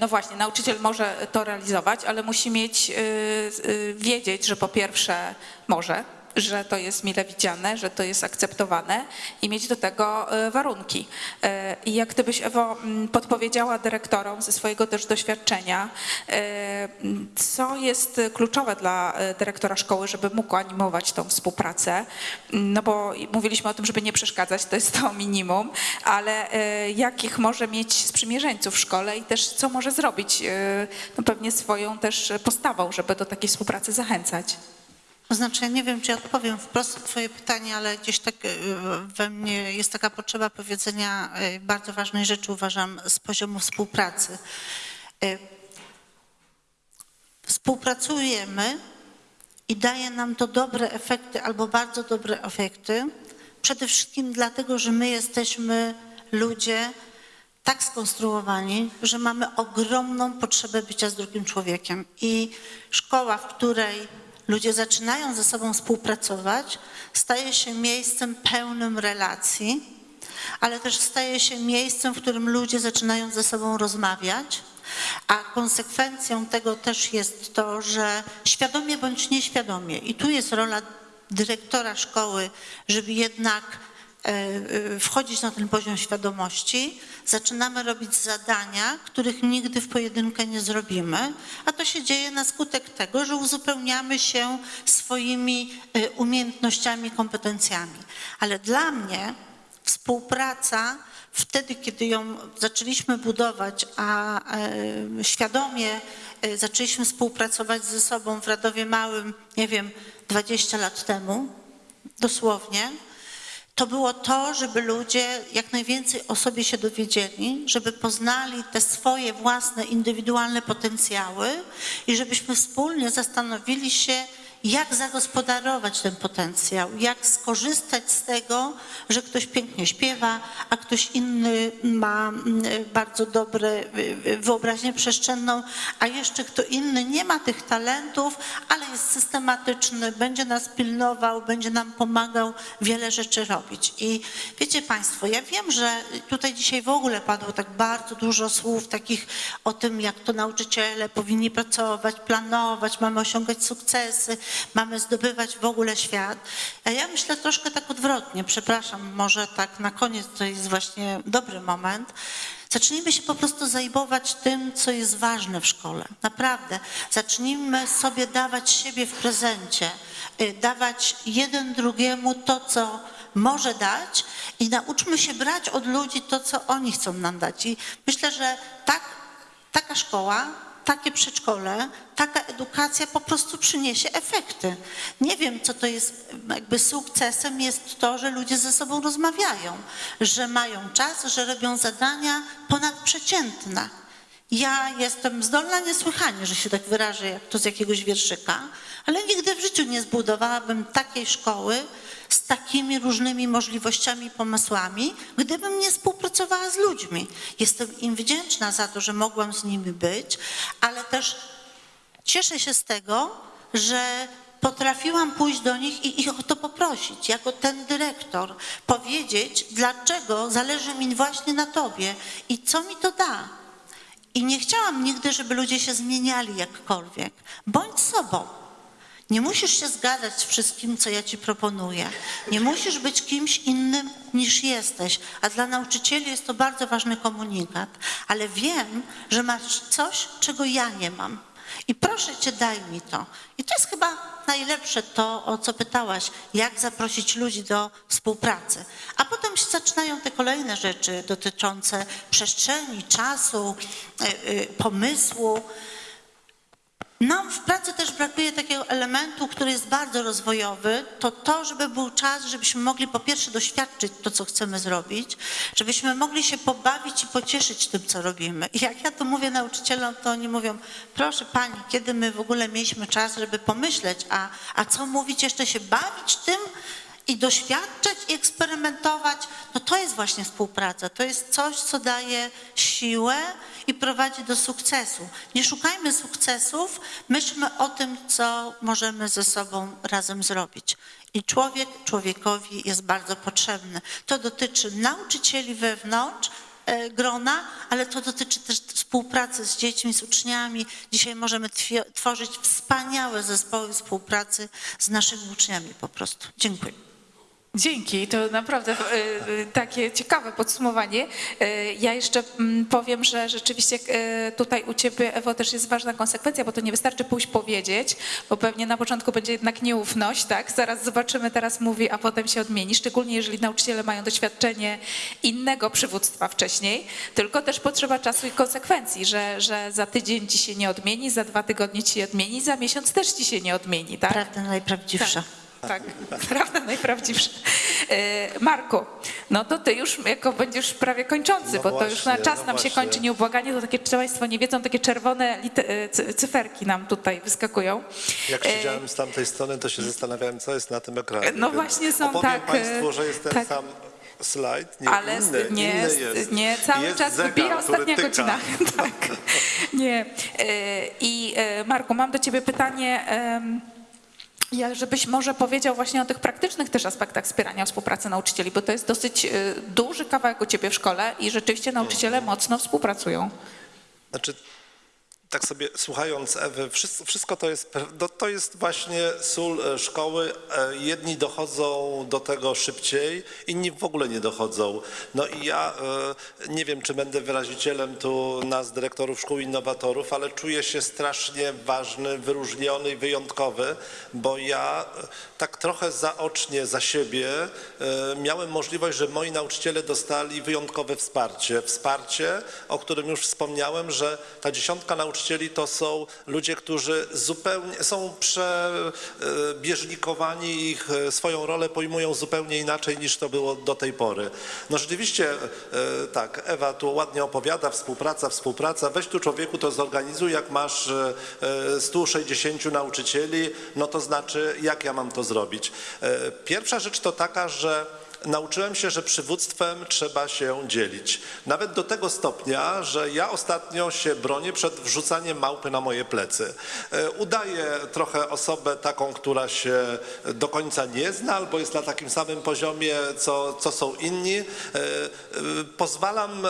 no właśnie, nauczyciel może to realizować, ale musi mieć, wiedzieć, że po pierwsze może, że to jest mile widziane, że to jest akceptowane i mieć do tego e, warunki. E, I jak gdybyś, Ewo, m, podpowiedziała dyrektorom ze swojego też doświadczenia, e, co jest kluczowe dla dyrektora szkoły, żeby mógł animować tą współpracę, no bo mówiliśmy o tym, żeby nie przeszkadzać, to jest to minimum, ale jakich może mieć sprzymierzeńców w szkole i też co może zrobić, no pewnie swoją też postawą, żeby do takiej współpracy zachęcać.
To znaczy, ja nie wiem, czy odpowiem wprost na twoje pytanie, ale gdzieś tak y, we mnie jest taka potrzeba powiedzenia y, bardzo ważnej rzeczy, uważam, z poziomu współpracy. Y, Współpracujemy i daje nam to dobre efekty albo bardzo dobre efekty, przede wszystkim dlatego, że my jesteśmy ludzie tak skonstruowani, że mamy ogromną potrzebę bycia z drugim człowiekiem. I szkoła, w której ludzie zaczynają ze sobą współpracować, staje się miejscem pełnym relacji, ale też staje się miejscem, w którym ludzie zaczynają ze sobą rozmawiać, a konsekwencją tego też jest to, że świadomie bądź nieświadomie, i tu jest rola dyrektora szkoły, żeby jednak wchodzić na ten poziom świadomości, zaczynamy robić zadania, których nigdy w pojedynkę nie zrobimy, a to się dzieje na skutek tego, że uzupełniamy się swoimi e, umiejętnościami, kompetencjami. Ale dla mnie współpraca wtedy, kiedy ją zaczęliśmy budować, a e, świadomie e, zaczęliśmy współpracować ze sobą w Radowie Małym, nie wiem, 20 lat temu, dosłownie, to było to, żeby ludzie jak najwięcej o sobie się dowiedzieli, żeby poznali te swoje własne, indywidualne potencjały i żebyśmy wspólnie zastanowili się, jak zagospodarować ten potencjał, jak skorzystać z tego, że ktoś pięknie śpiewa, a ktoś inny ma mm, bardzo dobre y, y, wyobraźnię przestrzenną, a jeszcze kto inny nie ma tych talentów, ale jest systematyczny, będzie nas pilnował, będzie nam pomagał wiele rzeczy robić. I wiecie Państwo, ja wiem, że tutaj dzisiaj w ogóle padło tak bardzo dużo słów takich o tym, jak to nauczyciele powinni pracować, planować, mamy osiągać sukcesy, mamy zdobywać w ogóle świat. A ja myślę troszkę tak odwrotnie, przepraszam, może tak na koniec to jest właśnie dobry moment. Zacznijmy się po prostu zajmować tym, co jest ważne w szkole. Naprawdę. Zacznijmy sobie dawać siebie w prezencie, y, dawać jeden drugiemu to, co może dać i nauczmy się brać od ludzi to, co oni chcą nam dać. I myślę, że tak, taka szkoła, takie przedszkole, taka edukacja po prostu przyniesie efekty. Nie wiem, co to jest, jakby sukcesem jest to, że ludzie ze sobą rozmawiają, że mają czas, że robią zadania ponadprzeciętne. Ja jestem zdolna niesłychanie, że się tak wyrażę, jak to z jakiegoś wierszyka, ale nigdy w życiu nie zbudowałabym takiej szkoły z takimi różnymi możliwościami pomysłami, gdybym nie współpracowała z ludźmi. Jestem im wdzięczna za to, że mogłam z nimi być, ale też cieszę się z tego, że potrafiłam pójść do nich i ich o to poprosić, jako ten dyrektor, powiedzieć, dlaczego zależy mi właśnie na tobie i co mi to da. I nie chciałam nigdy, żeby ludzie się zmieniali jakkolwiek. Bądź sobą. Nie musisz się zgadzać z wszystkim, co ja ci proponuję. Nie musisz być kimś innym niż jesteś. A dla nauczycieli jest to bardzo ważny komunikat. Ale wiem, że masz coś, czego ja nie mam. I proszę cię, daj mi to. I to jest chyba najlepsze to, o co pytałaś, jak zaprosić ludzi do współpracy. A potem się zaczynają te kolejne rzeczy dotyczące przestrzeni, czasu, y, y, pomysłu. Nam w pracy też brakuje takiego elementu, który jest bardzo rozwojowy, to to, żeby był czas, żebyśmy mogli po pierwsze doświadczyć to, co chcemy zrobić, żebyśmy mogli się pobawić i pocieszyć tym, co robimy. I jak ja to mówię nauczycielom, to oni mówią, proszę pani, kiedy my w ogóle mieliśmy czas, żeby pomyśleć, a, a co mówić, jeszcze się bawić tym, i doświadczać i eksperymentować, no to jest właśnie współpraca. To jest coś, co daje siłę i prowadzi do sukcesu. Nie szukajmy sukcesów, myślmy o tym, co możemy ze sobą razem zrobić. I człowiek człowiekowi jest bardzo potrzebny. To dotyczy nauczycieli wewnątrz, e, grona, ale to dotyczy też współpracy z dziećmi, z uczniami. Dzisiaj możemy tworzyć wspaniałe zespoły współpracy z naszymi uczniami po prostu. Dziękuję.
Dzięki, to naprawdę e, e, takie ciekawe podsumowanie. E, Ja jeszcze mm, powiem, że rzeczywiście tutaj u Ciebie, Ewo, też jest ważna konsekwencja, bo to nie wystarczy pójść powiedzieć, bo pewnie na początku będzie jednak nieufność, tak? Zaraz zobaczymy, teraz mówi, a potem się odmieni, szczególnie jeżeli nauczyciele mają doświadczenie innego przywództwa wcześniej, tylko też potrzeba czasu i konsekwencji, że, że za tydzień Ci się nie odmieni, za dwa tygodnie Ci się odmieni, za miesiąc też Ci się nie odmieni, tak?
Prawda najprawdziwsza.
Tak, prawda najprawdziwsza. E, Marku, no to ty już jako będziesz prawie kończący,
No
bo to już na
właśnie,
czas
no
nam się
właśnie.
kończy nieubłaganie, to takie Państwo nie wiedzą, takie czerwone e, cy- cyferki nam tutaj wyskakują.
Jak
E,
siedziałem z tamtej strony, to się zastanawiałem, co jest na tym ekranie.
No właśnie są
opowiem
tak,
Państwu, że jest ten
tak.
sam slajd, nie
Ale
inny,
nie,
inny jest.
nie, cały
jest
czas
zegar,
wybija ostatnia
tyka.
godzina. Tak. Nie. I Marku, mam do ciebie pytanie. Ja, żebyś może powiedział właśnie o tych praktycznych też aspektach wspierania współpracy nauczycieli, bo to jest dosyć e, duży kawałek u ciebie w szkole i rzeczywiście nauczyciele mocno współpracują.
Znaczy, tak sobie słuchając Ewy, wszystko, wszystko to jest, to jest właśnie sól e, szkoły. E, Jedni dochodzą do tego szybciej, inni w ogóle nie dochodzą. No i ja e, nie wiem, czy będę wyrazicielem tu nas, dyrektorów szkół innowatorów, ale czuję się strasznie ważny, wyróżniony i wyjątkowy, bo ja tak trochę zaocznie za siebie e, miałem możliwość, że moi nauczyciele dostali wyjątkowe wsparcie. Wsparcie, o którym już wspomniałem, że ta dziesiątka nauczycieli to są ludzie, którzy zupełnie są przebieżnikowani ich e, swoją rolę pojmują zupełnie inaczej niż to było do tej pory. No rzeczywiście e, tak, Ewa tu ładnie opowiada, współpraca, współpraca. Weź tu człowieku to zorganizuj, jak masz e, e, 160 nauczycieli, no to znaczy jak ja mam to zrobić. E, Pierwsza rzecz to taka, że nauczyłem się, że przywództwem trzeba się dzielić. Nawet do tego stopnia, że ja ostatnio się bronię przed wrzucaniem małpy na moje plecy. E, Udaję trochę osobę taką, która się do końca nie zna albo jest na takim samym poziomie, co, co są inni. E, e, Pozwalam,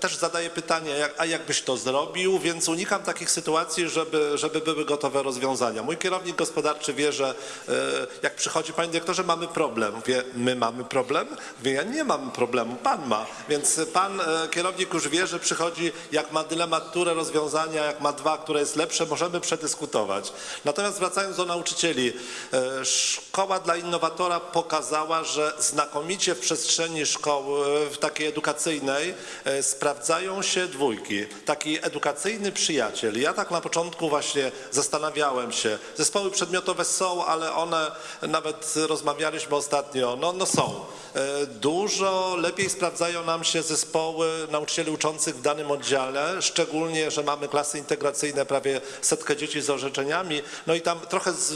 też zadaję pytanie, a jak byś to zrobił, więc unikam takich sytuacji, żeby, żeby były gotowe rozwiązania. Mój kierownik gospodarczy wie, że jak przychodzi, panie dyrektorze, mamy problem. Wie, my mamy problem? Wie, ja nie mam problemu, pan ma. Więc pan e, kierownik już wie, że przychodzi, jak ma dylemat, które rozwiązania, jak ma dwa, które jest lepsze, możemy przedyskutować. Natomiast wracając do nauczycieli, e, szkoła dla innowatora pokazała, że znakomicie w przestrzeni szkoły, w takiej edukacyjnej, e, sprawdzają się dwójki. Taki edukacyjny przyjaciel. Ja tak na początku właśnie zastanawiałem się. Zespoły przedmiotowe są, ale one, nawet rozmawialiśmy ostatnio, no, no są. E, Dużo lepiej sprawdzają nam się zespoły nauczycieli uczących w danym oddziale, szczególnie, że mamy klasy integracyjne, prawie setkę dzieci z orzeczeniami. No i tam trochę z,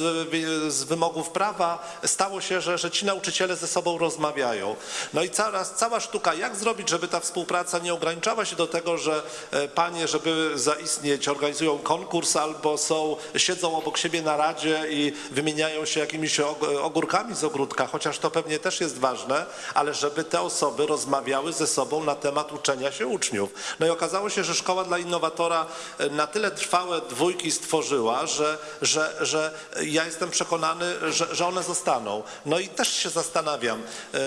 z wymogów prawa stało się, że, że ci nauczyciele ze sobą rozmawiają. No i cała, cała sztuka, jak zrobić, żeby ta współpraca nie ograniczała się do tego, że e, panie, żeby zaistnieć, organizują konkurs albo są, siedzą obok siebie na radzie i wymieniają się jakimiś og- ogórkami z ogródka, chociaż to pewnie też jest ważne, ale żeby te osoby rozmawiały ze sobą na temat uczenia się uczniów. No i okazało się, że Szkoła dla Innowatora e, na tyle trwałe dwójki stworzyła, że, że, że ja jestem przekonany, że, że one zostaną. No i też się zastanawiam, e,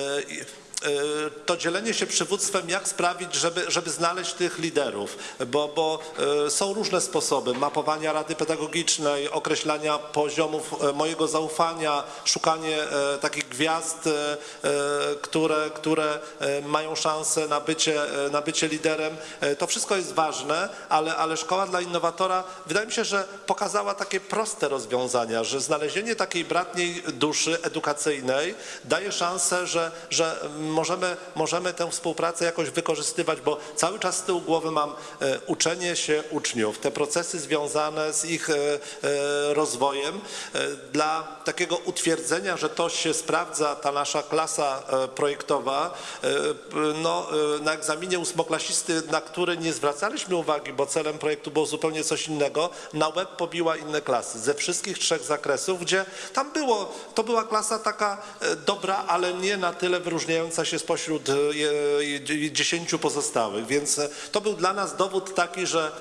to dzielenie się przywództwem, jak sprawić, żeby, żeby znaleźć tych liderów, bo, bo e, są różne sposoby mapowania rady pedagogicznej, określania poziomów e, mojego zaufania, szukanie e, takich gwiazd, e, e, które, które e, mają szansę na bycie, e, na bycie liderem. E, To wszystko jest ważne, ale, ale Szkoła dla Innowatora wydaje mi się, że pokazała takie proste rozwiązania, że znalezienie takiej bratniej duszy edukacyjnej daje szansę, że, że możemy, możemy tę współpracę jakoś wykorzystywać, bo cały czas z tyłu głowy mam e, uczenie się uczniów, te procesy związane z ich e, e, rozwojem. Dla takiego utwierdzenia, że to się sprawdza, ta nasza klasa projektowa, no, na egzaminie ósmoklasisty, na który nie zwracaliśmy uwagi, bo celem projektu było zupełnie coś innego, na łeb pobiła inne klasy ze wszystkich trzech zakresów, gdzie tam było, to była klasa taka dobra, ale nie na tyle wyróżniająca się spośród e, dziesięciu pozostałych, więc e, to był dla nas dowód taki, że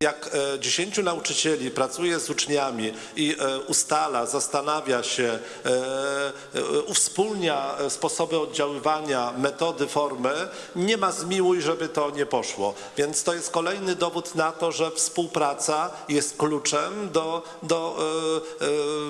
jak e, dziesięciu nauczycieli pracuje z uczniami i ustala, zastanawia się, uwspólnia sposoby oddziaływania, metody, formy, nie ma zmiłuj, żeby to nie poszło. Więc to jest kolejny dowód na to, że współpraca jest kluczem do, do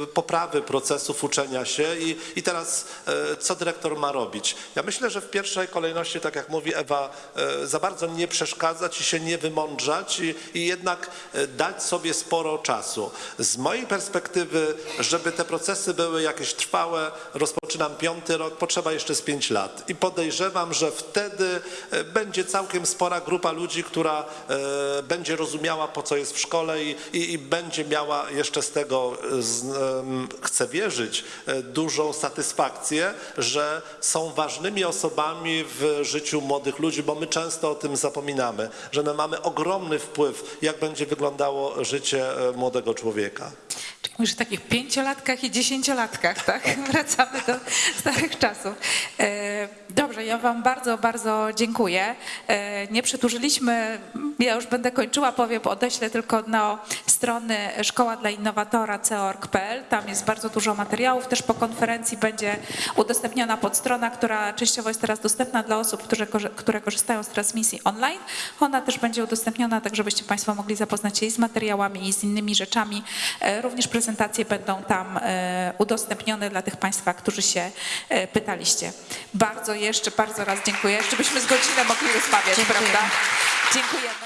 poprawy procesów uczenia się i, i teraz e, co dyrektor ma robić? Ja myślę, że w pierwszej kolejności, tak jak mówi Ewa, e, za bardzo nie przeszkadzać i się nie wymądrzać i, i jednak e, dać sobie sporo czasu. Z mojej perspektywy, żeby te procesy były jakieś trwałe, rozpoczynam piąty rok, potrzeba jeszcze z pięć lat. I podejrzewam, że wtedy będzie całkiem spora grupa ludzi, która będzie rozumiała, po co jest w szkole i, i, i będzie miała jeszcze z tego, z, chcę wierzyć, e, dużą satysfakcję, że są ważnymi osobami w życiu młodych ludzi, bo my często o tym zapominamy, że my mamy ogromny wpływ, jak będzie wyglądało życie e, młodego człowieka.
Czyli mówisz o takich pięciolatkach i dziesięciolatkach, tak? Wracamy do starych czasów. E, Dobrze, ja wam bardzo, bardzo dziękuję. E, Nie przedłużyliśmy, ja już będę kończyła, powiem, odeślę tylko na strony Szkoła dla Innowatora co.org.pl. Tam jest bardzo dużo materiałów. Też po konferencji będzie udostępniona podstrona, która częściowo jest teraz dostępna dla osób, które, korzy- które korzystają z transmisji online. Ona też będzie udostępniona, tak żebyście Państwo mogli zapoznać się i z materiałami, i z innymi rzeczami. Również prezentacje będą tam e, udostępnione dla tych Państwa, którzy się e, pytaliście. Bardzo jeszcze, bardzo raz dziękuję. Jeszcze byśmy z godzinę mogli rozmawiać,
Dziękuję.
prawda? Dziękujemy.